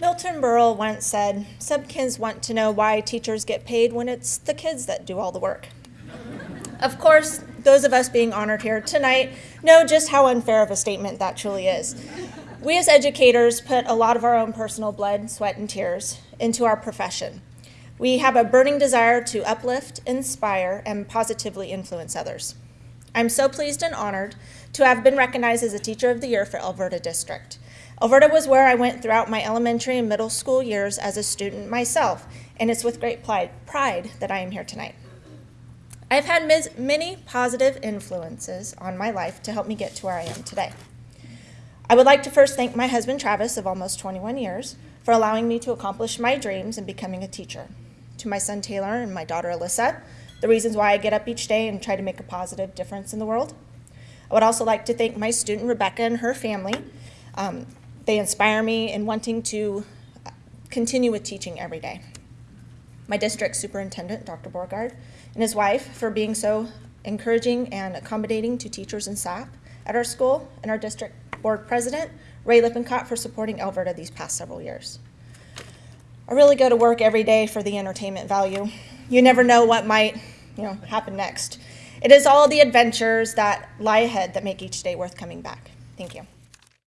Milton Berle once said, Some kids want to know why teachers get paid when it's the kids that do all the work. of course, those of us being honored here tonight know just how unfair of a statement that truly is. We as educators put a lot of our own personal blood, sweat, and tears into our profession. We have a burning desire to uplift, inspire, and positively influence others. I'm so pleased and honored to have been recognized as a Teacher of the Year for Alberta District. Alberta was where I went throughout my elementary and middle school years as a student myself, and it's with great pride that I am here tonight. I've had many positive influences on my life to help me get to where I am today. I would like to first thank my husband Travis of almost 21 years for allowing me to accomplish my dreams and becoming a teacher. To my son Taylor and my daughter Alyssa, the reasons why I get up each day and try to make a positive difference in the world. I would also like to thank my student Rebecca and her family. Um, they inspire me in wanting to continue with teaching every day. My district superintendent, Dr. Borgard, and his wife for being so encouraging and accommodating to teachers and staff at our school, and our district board president, Ray Lippincott, for supporting Alberta these past several years. I really go to work every day for the entertainment value. You never know what might you know, happen next. It is all the adventures that lie ahead that make each day worth coming back. Thank you.